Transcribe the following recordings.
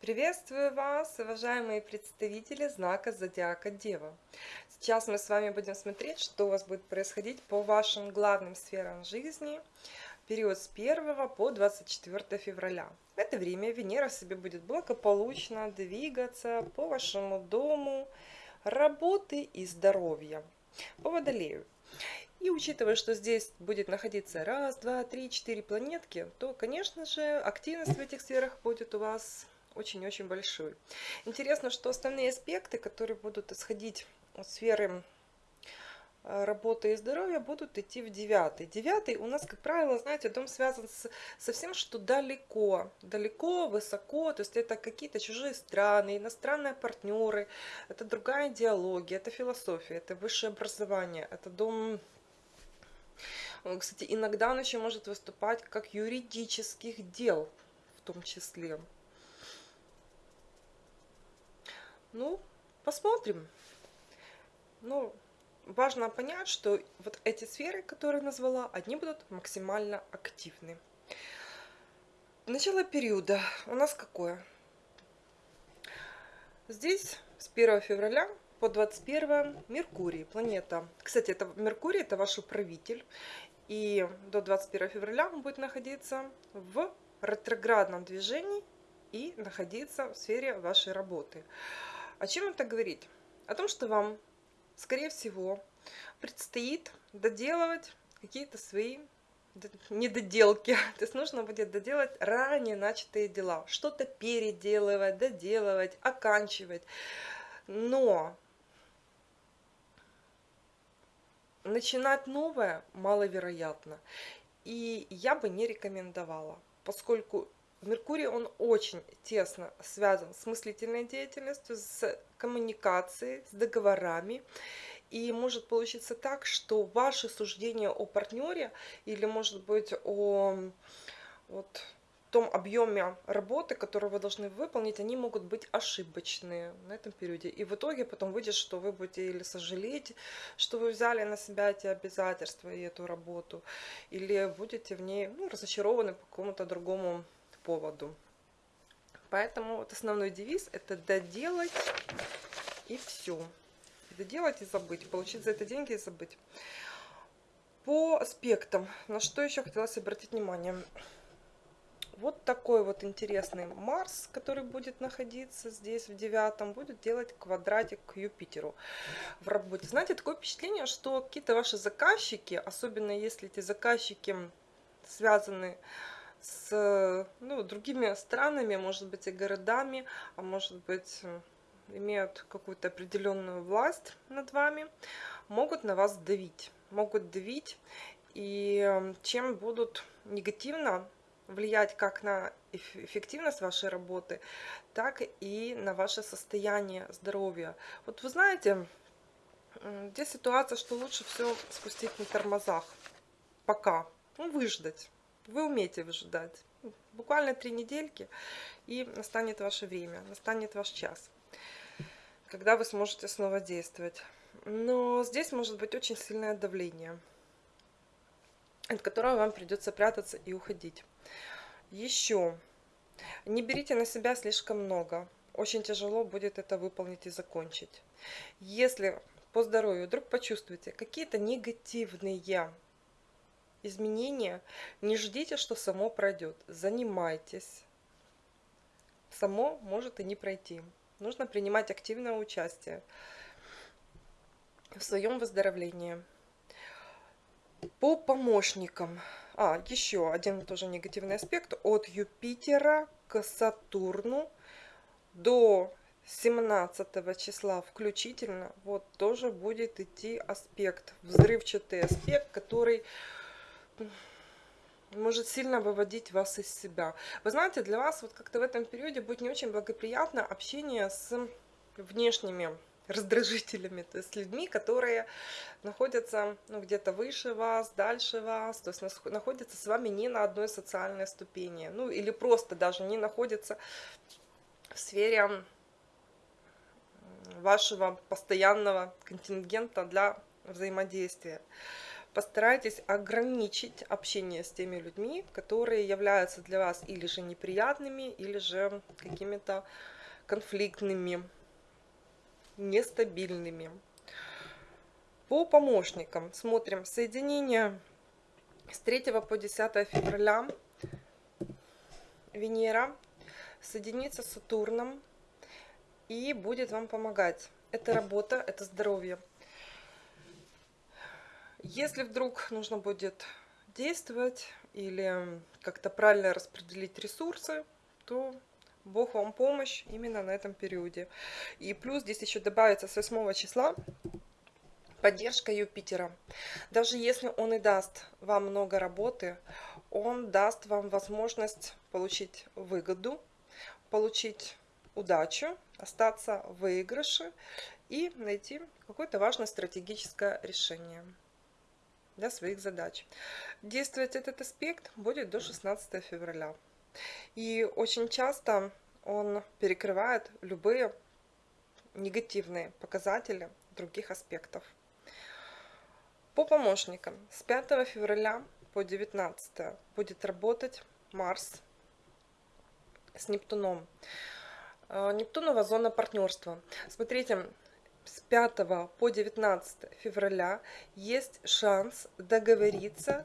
Приветствую вас, уважаемые представители знака Зодиака Дева. Сейчас мы с вами будем смотреть, что у вас будет происходить по вашим главным сферам жизни период с 1 по 24 февраля. В это время Венера себе будет благополучно двигаться по вашему дому работы и здоровья по Водолею. И учитывая, что здесь будет находиться раз, два, три, четыре планетки, то, конечно же, активность в этих сферах будет у вас очень-очень большой. Интересно, что основные аспекты, которые будут исходить от сферы э, работы и здоровья будут идти в девятый. Девятый у нас, как правило, знаете, дом связан с, со всем, что далеко, далеко, высоко, то есть это какие-то чужие страны, иностранные партнеры, это другая идеология, это философия, это высшее образование, это дом кстати, иногда он еще может выступать как юридических дел в том числе. Ну, посмотрим. Ну, важно понять, что вот эти сферы, которые назвала, одни будут максимально активны. Начало периода у нас какое? Здесь с 1 февраля по 21 Меркурий, планета. Кстати, это Меркурий, это ваш управитель. И до 21 февраля он будет находиться в ретроградном движении и находиться в сфере вашей работы. О чем это говорит? О том, что вам, скорее всего, предстоит доделывать какие-то свои недоделки. То есть нужно будет доделать ранее начатые дела. Что-то переделывать, доделывать, оканчивать. Но начинать новое маловероятно. И я бы не рекомендовала, поскольку Меркурий, он очень тесно связан с мыслительной деятельностью, с коммуникацией, с договорами. И может получиться так, что ваши суждения о партнере или, может быть, о вот, том объеме работы, которую вы должны выполнить, они могут быть ошибочные на этом периоде. И в итоге потом выйдет, что вы будете или сожалеть, что вы взяли на себя эти обязательства и эту работу, или будете в ней ну, разочарованы по какому-то другому поводу. Поэтому вот основной девиз это доделать и все. Доделать и забыть, получить за это деньги и забыть. По аспектам, на что еще хотелось обратить внимание. Вот такой вот интересный Марс, который будет находиться здесь в девятом, будет делать квадратик к Юпитеру в работе. Знаете, такое впечатление, что какие-то ваши заказчики, особенно если эти заказчики связаны с ну, другими странами, может быть, и городами, а может быть, имеют какую-то определенную власть над вами, могут на вас давить. Могут давить, и чем будут негативно влиять как на эффективность вашей работы, так и на ваше состояние здоровья. Вот вы знаете, здесь ситуация, что лучше все спустить на тормозах. Пока. Ну, выждать. Вы умеете выжидать. Буквально три недельки, и настанет ваше время, настанет ваш час, когда вы сможете снова действовать. Но здесь может быть очень сильное давление, от которого вам придется прятаться и уходить. Еще, не берите на себя слишком много. Очень тяжело будет это выполнить и закончить. Если по здоровью вдруг почувствуете какие-то негативные изменения, не ждите, что само пройдет. Занимайтесь. Само может и не пройти. Нужно принимать активное участие в своем выздоровлении. По помощникам. А, еще один тоже негативный аспект. От Юпитера к Сатурну до 17 числа включительно вот тоже будет идти аспект, взрывчатый аспект, который может сильно выводить вас из себя. Вы знаете, для вас вот как-то в этом периоде будет не очень благоприятно общение с внешними раздражителями, то есть людьми, которые находятся ну, где-то выше вас, дальше вас, то есть находятся с вами не на одной социальной ступени, ну или просто даже не находятся в сфере вашего постоянного контингента для взаимодействия. Постарайтесь ограничить общение с теми людьми, которые являются для вас или же неприятными, или же какими-то конфликтными, нестабильными. По помощникам смотрим соединение с 3 по 10 февраля Венера соединится с Сатурном и будет вам помогать. Это работа, это здоровье. Если вдруг нужно будет действовать или как-то правильно распределить ресурсы, то Бог вам помощь именно на этом периоде. И плюс здесь еще добавится с 8 числа поддержка Юпитера. Даже если он и даст вам много работы, он даст вам возможность получить выгоду, получить удачу, остаться в выигрыше и найти какое-то важное стратегическое решение для своих задач. Действовать этот аспект будет до 16 февраля. И очень часто он перекрывает любые негативные показатели других аспектов. По помощникам с 5 февраля по 19 будет работать Марс с Нептуном. Э, Нептунова зона партнерства. Смотрите, с 5 по 19 февраля есть шанс договориться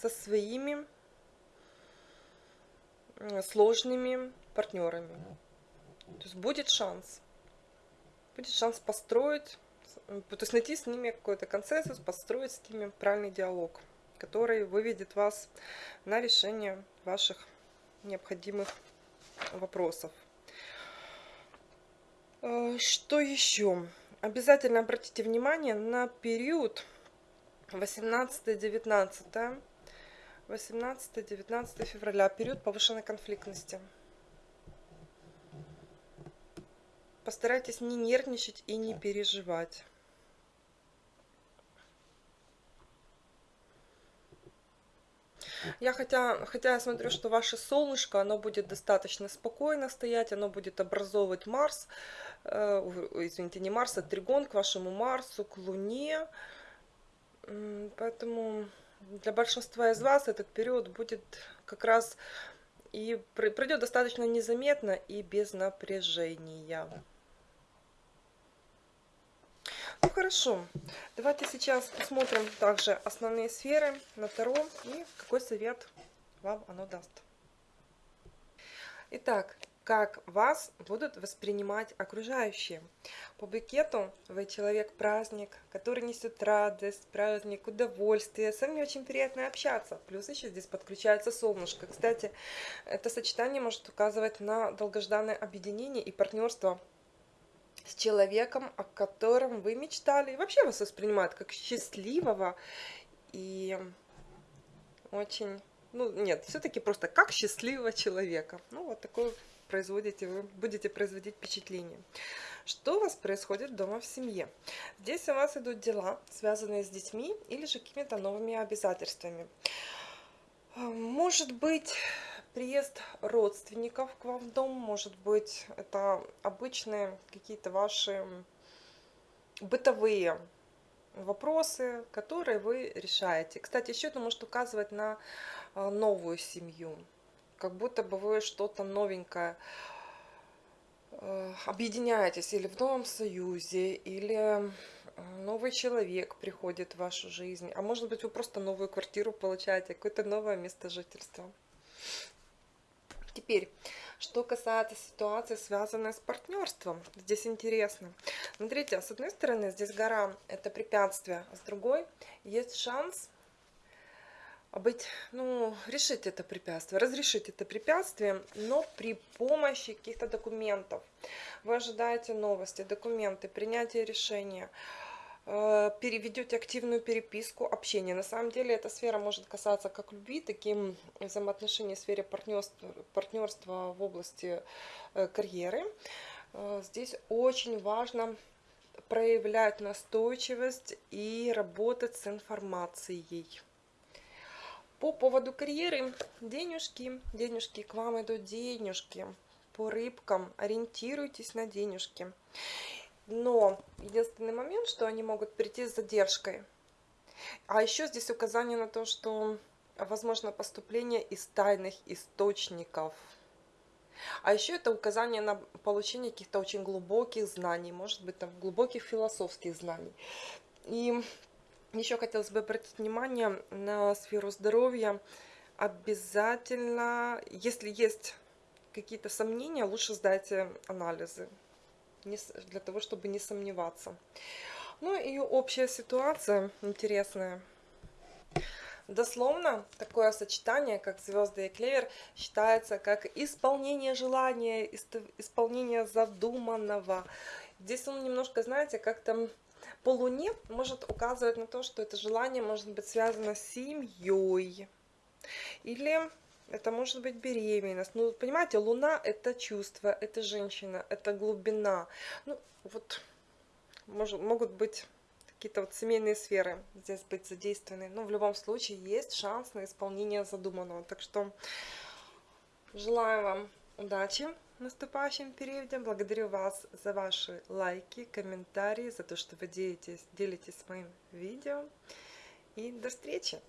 со своими сложными партнерами. То есть будет шанс. Будет шанс построить, то есть найти с ними какой-то консенсус, построить с ними правильный диалог, который выведет вас на решение ваших необходимых вопросов. Э, что еще? Обязательно обратите внимание на период 18-19 18-19 февраля, период повышенной конфликтности. Постарайтесь не нервничать и не переживать. Я хотя, хотя я смотрю, что ваше солнышко, оно будет достаточно спокойно стоять, оно будет образовывать Марс, извините, не Марс, а Тригон к вашему Марсу, к Луне. Поэтому для большинства из вас этот период будет как раз и пройдет достаточно незаметно и без напряжения. Ну хорошо, давайте сейчас посмотрим также основные сферы на Таро и какой совет вам оно даст. Итак, как вас будут воспринимать окружающие. По букету вы человек-праздник, который несет радость, праздник, удовольствие. С вами очень приятно общаться. Плюс еще здесь подключается солнышко. Кстати, это сочетание может указывать на долгожданное объединение и партнерство с человеком, о котором вы мечтали. И вообще вас воспринимают как счастливого и очень, ну нет, все-таки просто как счастливого человека. Ну вот такое производите, вы будете производить впечатление. Что у вас происходит дома в семье? Здесь у вас идут дела, связанные с детьми или же какими-то новыми обязательствами. Может быть, приезд родственников к вам в дом, может быть, это обычные какие-то ваши бытовые вопросы, которые вы решаете. Кстати, еще это может указывать на а, новую семью, как будто бы вы что-то новенькое э, объединяетесь или в новом союзе, или новый человек приходит в вашу жизнь, а может быть вы просто новую квартиру получаете, какое-то новое место жительства. Теперь, что касается ситуации, связанной с партнерством, здесь интересно. Смотрите, с одной стороны, здесь гора – это препятствие, а с другой есть шанс быть, ну, решить это препятствие, разрешить это препятствие, но при помощи каких-то документов. Вы ожидаете новости, документы, принятие решения – Э, переведете активную переписку, общение. На самом деле эта сфера может касаться как любви, так и взаимоотношений в сфере партнерства, партнерства в области э, карьеры. Э, здесь очень важно проявлять настойчивость и работать с информацией. По поводу карьеры, денежки, денежки, к вам идут денежки. По рыбкам ориентируйтесь на денежки. Но единственный момент, что они могут прийти с задержкой. А еще здесь указание на то, что возможно поступление из тайных источников. А еще это указание на получение каких-то очень глубоких знаний, может быть, там глубоких философских знаний. И еще хотелось бы обратить внимание на сферу здоровья. Обязательно, если есть какие-то сомнения, лучше сдайте анализы, для того, чтобы не сомневаться. Ну и общая ситуация интересная. Дословно такое сочетание, как звезды и клевер, считается как исполнение желания, исполнение задуманного. Здесь он немножко, знаете, как-то по Луне может указывать на то, что это желание может быть связано с семьей. Или это может быть беременность. Ну, понимаете, Луна – это чувство, это женщина, это глубина. Ну, вот может, могут быть какие-то вот семейные сферы здесь быть задействованы. Но в любом случае есть шанс на исполнение задуманного. Так что желаю вам удачи наступающем периоде. Благодарю вас за ваши лайки, комментарии, за то, что вы делитесь, делитесь моим видео. И до встречи!